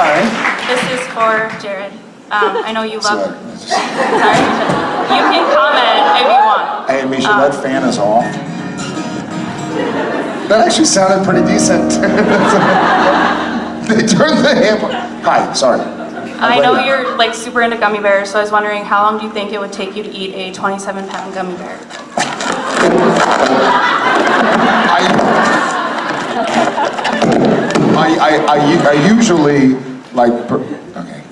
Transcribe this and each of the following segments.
Sorry. This is for Jared. Um, I know you love. Sorry. Sorry. You can comment if you want. Hey, Misha, that fan is off. That actually sounded pretty decent. they turned the hammer. Hi, sorry. I know you're like super into gummy bears, so I was wondering how long do you think it would take you to eat a 27 pound gummy bear? I, I, I, I, I usually like. per- Okay.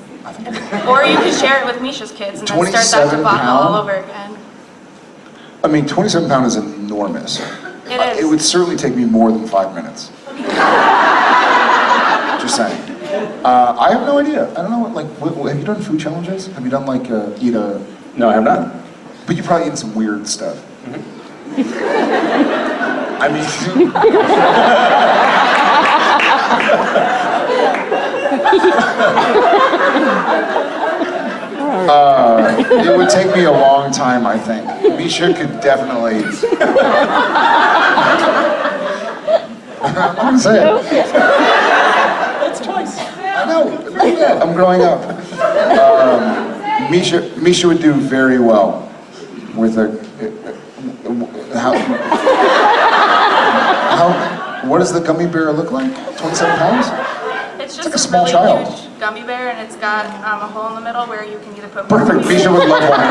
Or you could share it with Misha's kids and then start that 27 debacle all over again. I mean, 27 pound is enormous. It Uh, is. It would certainly take me more than five minutes. Just saying. Uh, I have no idea. I don't know. What, like, what, what- have you done food challenges? Have you done like uh, eat a? No, I have not. But you've probably eaten some weird stuff. I mean, it would take me a long time, I think. Misha could definitely. I'm gonna say it. It's choice. I know. Yeah, I'm growing up. Um, Misha, Misha would do very well with a. How, how, what does the gummy bear look like? 27 pounds? It's just like a small really child. huge gummy bear and it's got um, a hole in the middle where you can either put Perfect. Misha would love one.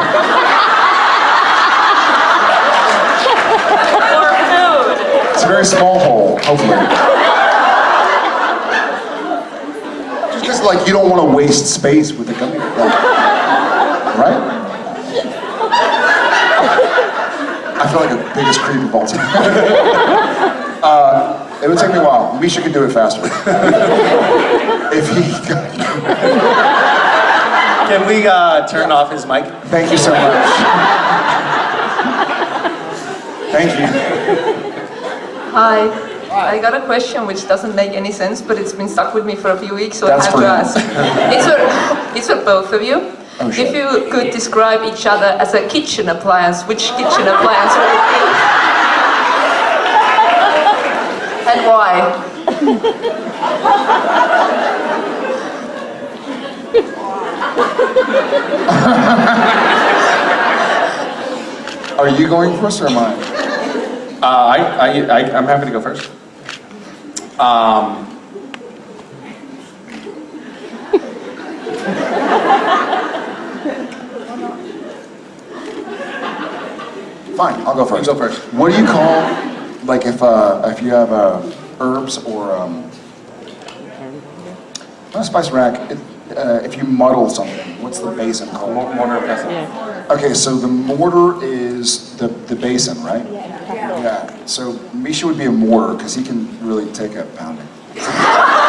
or food. It's a very small hole, hopefully. Just like, you don't want to waste space with the gummy bear. right? I feel like the biggest creep of all time. uh, it would take me a while. Misha could do it faster. if he. Can we uh, turn off his mic? Thank you so much. Thank you. Hi. I got a question which doesn't make any sense, but it's been stuck with me for a few weeks, so That's I have for to ask. it's, for, it's for both of you. Oh, if you could describe each other as a kitchen appliance, which kitchen appliance would it be? And why? Are you going first or am I? Uh, I, I, I, I'm happy to go first. Um, Fine, I'll go first. go first. What do you call, like, if uh, if you have uh, herbs or um, not a spice rack? It, uh, if you muddle something, what's the basin called? mortar and pestle. Okay, so the mortar is the the basin, right? Yeah. So Misha would be a mortar because he can really take a pounding.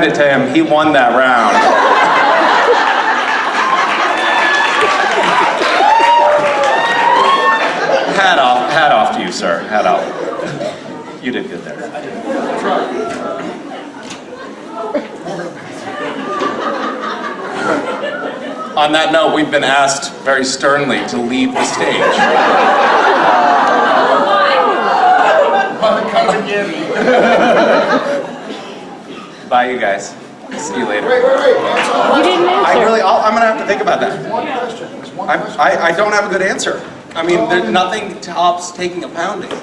hand it to him. He won that round. hat off, hat off to you, sir. Hat off. You did good there. On that note, we've been asked very sternly to leave the stage. Bye, you guys. See you later. Wait, wait, wait. You didn't I answer. really, I'll, I'm gonna have to think about that. one question. There's one I, question. I, I don't have a good answer. I mean, there's nothing tops taking a pounding.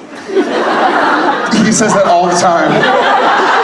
He says that all the time.